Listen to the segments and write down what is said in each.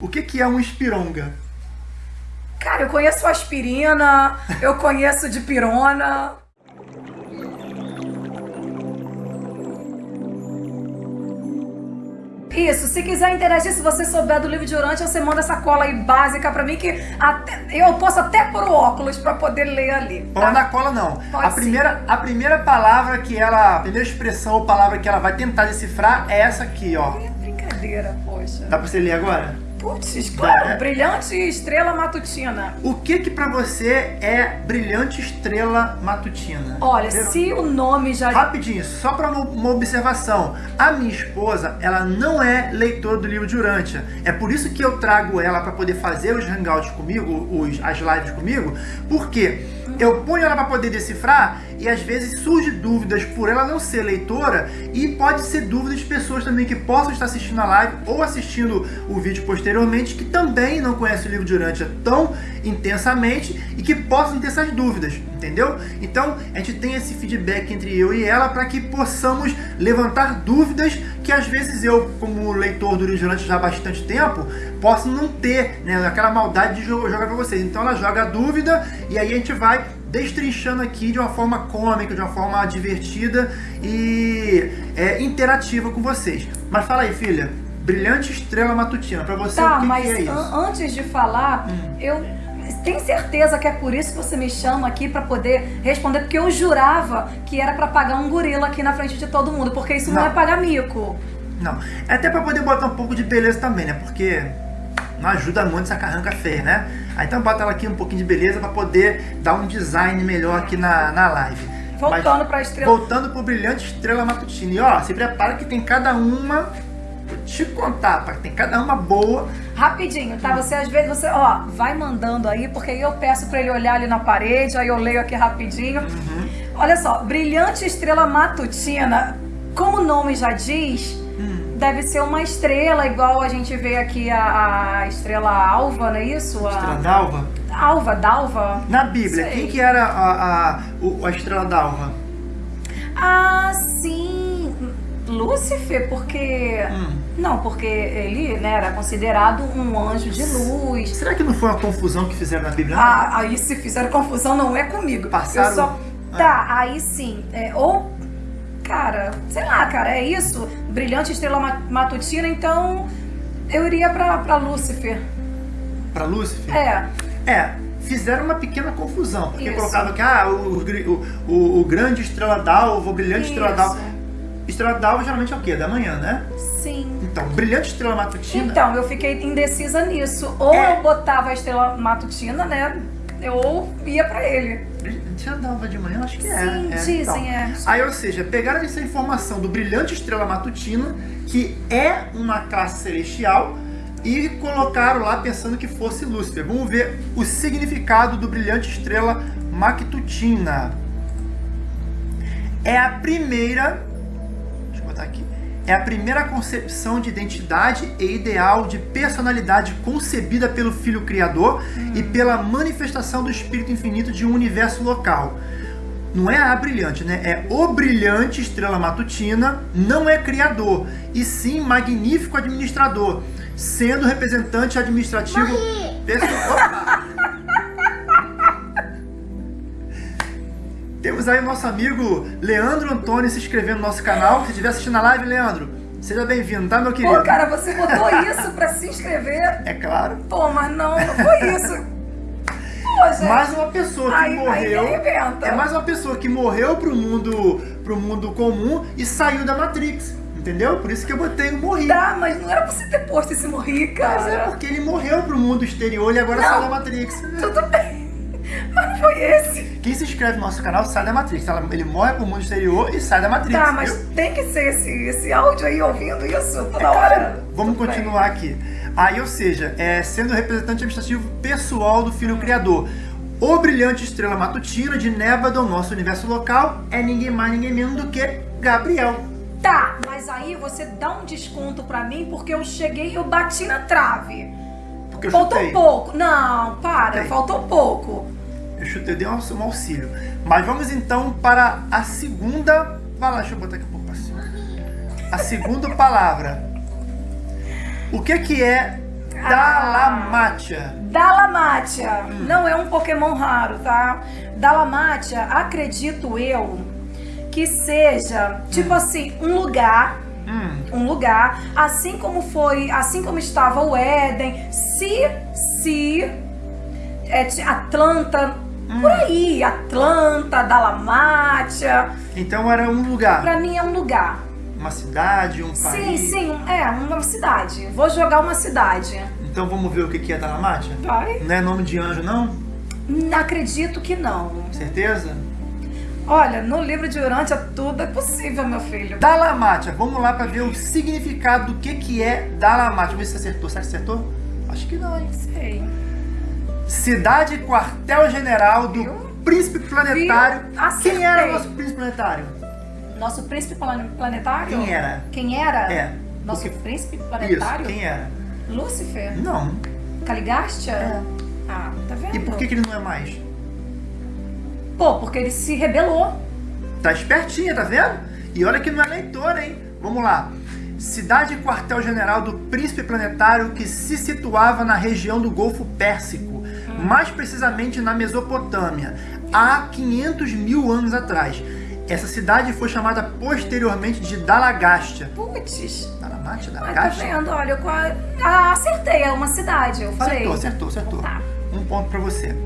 O que, que é um espironga? Cara, eu conheço aspirina, eu conheço de pirona. Isso, se quiser interagir, se você souber do livro de Urante, você manda essa cola aí básica pra mim que até, eu posso até pôr o óculos pra poder ler ali. Tá? Pode dar cola não. Pode a primeira, a primeira palavra que ela, a primeira expressão ou palavra que ela vai tentar decifrar é essa aqui, ó. É brincadeira, poxa. Dá pra você ler agora? Putz, claro, é. brilhante estrela matutina. O que que pra você é brilhante estrela matutina? Olha, se o nome já... Rapidinho, só pra uma observação. A minha esposa, ela não é leitora do livro de Urântia. É por isso que eu trago ela pra poder fazer os hangouts comigo, os, as lives comigo, porque eu ponho ela para poder decifrar e às vezes surge dúvidas por ela não ser leitora e pode ser dúvidas de pessoas também que possam estar assistindo a live ou assistindo o vídeo posteriormente que também não conhecem o livro de Urântia tão intensamente e que possam ter essas dúvidas, entendeu? Então a gente tem esse feedback entre eu e ela para que possamos levantar dúvidas que às vezes eu, como leitor do livro de Urântia já há bastante tempo, posso não ter né, aquela maldade de jogar para vocês. Então ela joga a dúvida e aí a gente vai destrinchando aqui de uma forma cômica, de uma forma divertida e é, interativa com vocês. Mas fala aí, filha, brilhante estrela matutina, para você tá, o que, mas que é isso? antes de falar, hum. eu tenho certeza que é por isso que você me chama aqui para poder responder, porque eu jurava que era para pagar um gorila aqui na frente de todo mundo, porque isso não, não é pagar mico. Não, é até para poder botar um pouco de beleza também, né? Porque não ajuda muito essa carranca feia, né? Aí então bota ela aqui um pouquinho de beleza para poder dar um design melhor aqui na, na live. Voltando para a estrela. Voltando para o brilhante estrela matutina. E ó, se prepara que tem cada uma. Te contar, tá? Tem cada uma boa. Rapidinho, tá? Você às vezes, você, ó, vai mandando aí, porque aí eu peço para ele olhar ali na parede, aí eu leio aqui rapidinho. Uhum. Olha só, brilhante estrela matutina, como o nome já diz, deve ser uma estrela, igual a gente vê aqui a, a estrela alva, não é isso? A estrela d'alva? Alva, d'alva. Na Bíblia, Sei. quem que era a, a, a estrela d'alva? Ah, sim. Lúcifer, porque... Hum. Não, porque ele né, era considerado um anjo de luz. Será que não foi uma confusão que fizeram na Bíblia? Ah, aí se fizeram confusão não é comigo. Passaram... Só... Ah. Tá, aí sim. É, ou cara, sei lá, cara, é isso, brilhante estrela matutina, então eu iria pra, pra Lúcifer. Pra Lúcifer? É. É, fizeram uma pequena confusão, porque colocavam que ah, o, o, o, o grande estrela d'alva, o brilhante isso. estrela d'alva. Estrela d'alva geralmente é o quê? Da manhã, né? Sim. Então, brilhante estrela matutina. Então, eu fiquei indecisa nisso. Ou é... eu botava a estrela matutina, né? Eu ia pra ele. Já dava de manhã? Acho que Sim, é. Sim, é, dizem, então. é. Aí, ou seja, pegaram essa informação do brilhante estrela matutina, que é uma classe celestial, e colocaram lá pensando que fosse Lúcifer. Vamos ver o significado do brilhante estrela matutina. É a primeira é a primeira concepção de identidade e ideal de personalidade concebida pelo Filho Criador hum. e pela manifestação do Espírito Infinito de um universo local. Não é a brilhante, né? É o brilhante estrela matutina, não é criador, e sim magnífico administrador, sendo representante administrativo... Pessoal... Temos aí o nosso amigo Leandro Antônio se inscrevendo no nosso canal. Se estiver assistindo a live, Leandro, seja bem-vindo, tá, meu querido? Pô, cara, você botou isso pra se inscrever? É claro. Pô, mas não, não foi isso. Pô, gente. Mais uma pessoa que aí, morreu. Aí é mais uma pessoa que morreu pro mundo, pro mundo comum e saiu da Matrix. Entendeu? Por isso que eu botei o morri. Tá, mas não era pra você ter posto esse morri, cara. Mas é porque ele morreu pro mundo exterior e agora não, saiu da Matrix. Tudo bem. Mas foi esse. Quem se inscreve no nosso canal sai da Matrix. Ele morre pro mundo exterior e sai da Matrix. Tá, mas tem que ser esse, esse áudio aí ouvindo isso toda é, hora. Vamos Tudo continuar bem. aqui. Aí, ou seja, é, sendo representante administrativo pessoal do Filho Criador. O brilhante estrela matutina de Nevada, nosso universo local, é ninguém mais, ninguém menos do que Gabriel. Tá, mas aí você dá um desconto pra mim porque eu cheguei e eu bati na trave. Porque eu Faltou chutei. pouco. Não, para, faltou pouco. Eu chutei, dei um, auxílio. Mas vamos então para a segunda... Vai lá, deixa eu botar aqui um pouco cima. A segunda palavra. O que que é Dalamatia. Dalamatia. Não é um Pokémon raro, tá? Dalamatia, acredito eu, que seja, tipo assim, um lugar Hum, um lugar, assim como foi, assim como estava o Éden, se, se é, ti- Atlanta, por aí, Atlanta, Dalamátia, então era um lugar, pra mim é um lugar. uma cidade, um Sim, país. sim, um- é uma cidade. Vou jogar uma cidade. Então vamos ver o que é Dalamatia? Vai? Não é nome de anjo, não? Acredito que não. Certeza? Olha, no livro de Urântia tudo é possível, meu filho. Dalamatia, vamos lá para ver o significado do que que é. Vamos ver se você acertou. Será que acertou? Acho que não, hein? Sei. Cidade quartel-general do Viu? príncipe planetário. Viu? Quem era o nosso príncipe planetário? Nosso príncipe plane- planetário? Quem era? Quem era? É. Nosso Porque- príncipe Isso, planetário? quem era? Lúcifer? Não. Caligastia? É. Ah, tá vendo? E por que, que ele não é mais? Pô, porque ele se rebelou. Tá espertinha, tá vendo? E olha que não é leitor, hein? Vamos lá. Cidade e quartel-general do príncipe planetário que se situava na região do Golfo Pérsico, mais precisamente na Mesopotâmia, há 500 mil anos atrás. Essa cidade foi chamada posteriormente de Dalagastia. Putz. Dalamatia? Ah, tá Dalagastia? vendo? Olha, eu ah, acertei. É uma cidade, eu falei. Acertou, acertou, acertou. Tá. Um ponto pra você.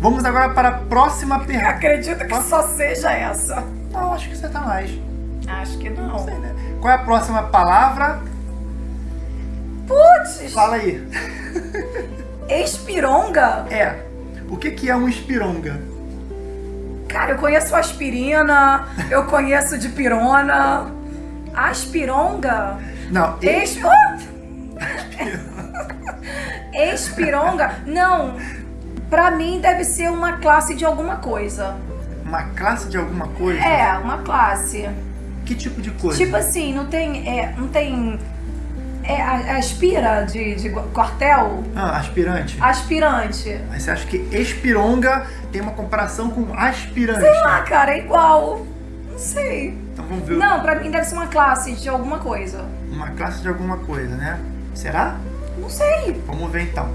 Vamos agora para a próxima pergunta. Acredito que só seja essa. Não, acho que você tá mais. Acho que não. Não sei, né? Qual é a próxima palavra? Putz! Fala aí. Espironga? É. O que, que é um espironga? Cara, eu conheço aspirina, eu conheço de pirona. Aspironga? Não, Ex... Espironga? Não. Pra mim deve ser uma classe de alguma coisa. uma classe de alguma coisa? É, uma classe. Que tipo de coisa? Tipo assim, não tem. É, não tem. É, aspira de, de quartel? Ah, aspirante. Aspirante. Mas você acha que espironga tem uma comparação com aspirante? Sei lá, cara, é igual. Não sei. Então vamos ver Não, pra mim deve ser uma classe de alguma coisa. uma classe de alguma coisa, né? Será? Não sei. Vamos ver então.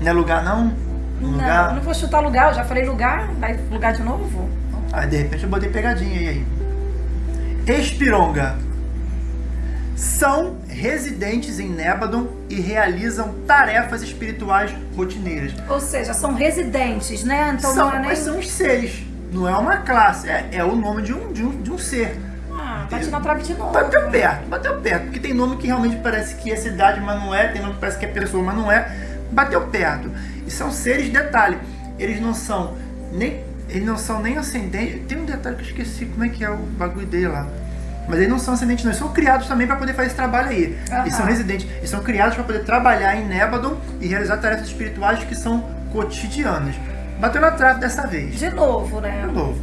Não é lugar não? Um Não, lugar? não vou chutar lugar, eu já falei lugar, vai lugar de novo? Ah, de repente eu botei pegadinha aí. aí. Espironga. São residentes em Nébadon e realizam tarefas espirituais rotineiras. Ou seja, são residentes, né? Então são, não é nem. Mas são os seres. Não é uma classe. É, é o nome de um, de um, de um ser. Ah, bate na trave de novo. Bateu perto, bateu perto. Porque tem nome que realmente parece que é cidade, mas não é. Tem nome que parece que é pessoa, mas não é. Bateu perto. E são seres, detalhe, eles não são nem. Eles não são nem ascendentes. Tem um detalhe que eu esqueci como é que é o bagulho dele lá. Mas eles não são ascendentes, não. Eles são criados também para poder fazer esse trabalho aí. Aham. E são residentes. Eles são criados para poder trabalhar em Nébadon e realizar tarefas espirituais que são cotidianas. Bateu na trave dessa vez. De novo, né? De novo.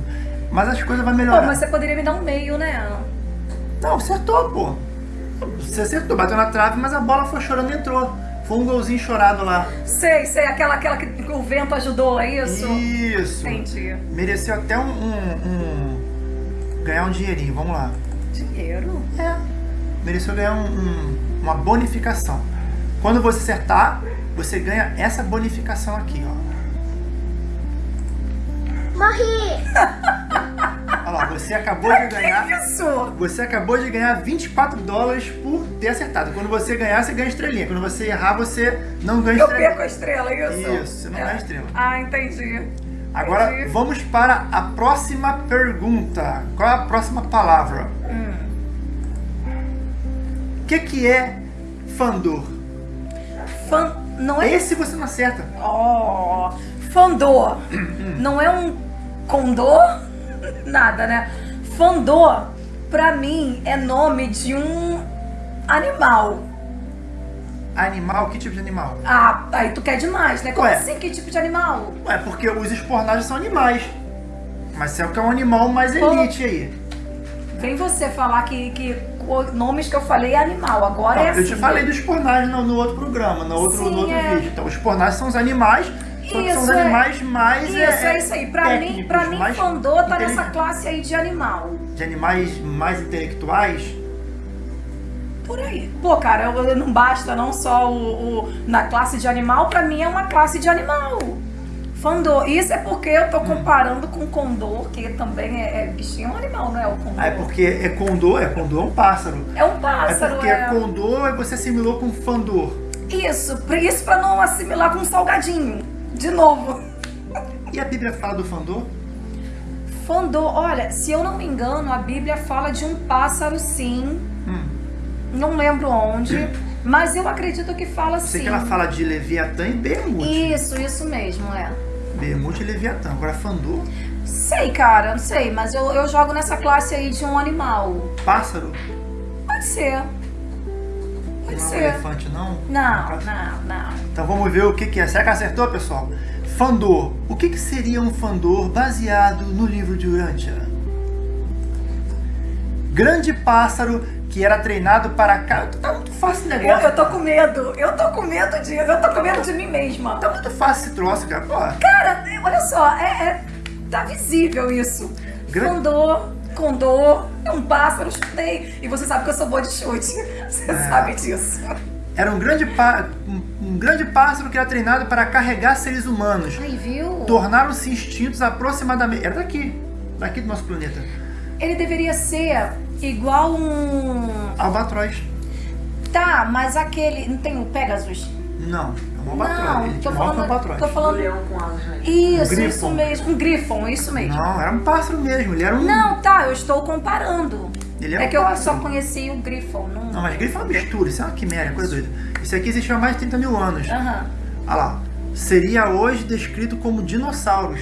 Mas as coisas vão Pô, melhorar. mas você poderia me dar um meio, né? Não, acertou, pô. Você acertou, bateu na trave, mas a bola foi chorando e entrou. Foi um golzinho chorado lá. Sei, sei, aquela, aquela que o vento ajudou, é isso? Isso. Entendi. Mereceu até um, um- um- ganhar um dinheirinho, vamos lá. Dinheiro? É. Mereceu ganhar um- um- uma bonificação. Quando você acertar, você ganha essa bonificação aqui, ó. Morri! Olha lá, você acabou de ganhar. Que isso? Você acabou de ganhar 24 dólares por ter acertado. Quando você ganhar, você ganha estrelinha. Quando você errar, você não ganha Eu estrelinha. perco a estrela, é isso? Isso, você não ganha estrela. Ah, entendi. Agora Entendi. vamos para a próxima pergunta. Qual é a próxima palavra? Hum. O que, que é Fandor? Fan... Não é... Esse você não acerta. Oh, Fandor. Não é um condor? Nada, né? Fandor, pra mim, é nome de um animal. Animal? Que tipo de animal? Ah, aí tu quer demais, né? Como Ué. assim? Que tipo de animal? Ué, porque os espornagens são animais. Mas é o que é um animal mais Pô. elite aí. Vem você falar que, que nomes que eu falei é animal. Agora Não, é eu assim. te falei dos espornagens no, no outro programa, no outro, Sim, no outro é. vídeo. Então, os espornagens são os animais, só que são os é. animais mais. Isso, é, isso aí. Pra mim, pra mim Fandor tá nessa inteligentes. classe aí de animal. De animais mais intelectuais. Por aí. Pô, cara, eu- não basta não só o, o- na classe de animal, pra mim é uma classe de animal. Fandor. Isso é porque eu tô comparando com condor, que também é, é bichinho, é um animal, não é o condor? Ah, é porque é condor, é condor é um pássaro. É um É pássaro, porque é. condor aí você assimilou com fandor. Isso, isso pra não assimilar com salgadinho. De novo. E a Bíblia fala do fandor? Fandor, olha, se eu não me engano, a Bíblia fala de um pássaro sim. Hum. Não lembro onde, mas eu acredito que fala Sei sim. que ela fala de Leviatã e Behemoth. Isso, isso mesmo, é. Behemoth e Leviatã. Agora fandor, Sei, cara, não sei, mas eu, eu jogo nessa classe aí de um animal. pássaro. Pode ser. Pode Não é um ser. elefante, não? Não, não, não. Então vamos ver o que, que é. Será que acertou, pessoal? Fandor. O que, que seria um fandor baseado no livro de Urântia? Grande pássaro que era treinado para... ca- Tá muito fácil o Eu, negócio. eu tô com medo, eu tô com medo disso, eu tô com medo de mim mesma. Tá muito fácil esse troço, cara. Pô, Cara, olha só, é, é- tá visível isso. Gran- Condor, condor, é um pássaro, chutei. E você sabe que eu sou boa de chute. Você É. sabe disso. era um grande, pá- um, grande pássaro que era treinado para carregar seres humanos. Aí, viu? Tornaram-se instintos aproximadamente... Era daqui. Daqui do nosso planeta. Ele deveria ser igual um. Albatroz. Tá, mas aquele. Não tem o Pegasus? Não. É um albatroz. Não, Ele tô um falando. albatroz. Tô falando. leão com asas né? Isso, Grifon. isso mesmo. Um grifon, isso mesmo. Não, era um pássaro mesmo. Ele era um... Não, tá, eu estou comparando. Ele é é um que eu pássaro. só conheci o grifon. Não, Não, mas grifo é uma mistura, isso é uma quimera, coisa doida. Isso aqui existiu há mais de 30 mil anos. Aham. Olha lá. Seria hoje descrito como dinossauros.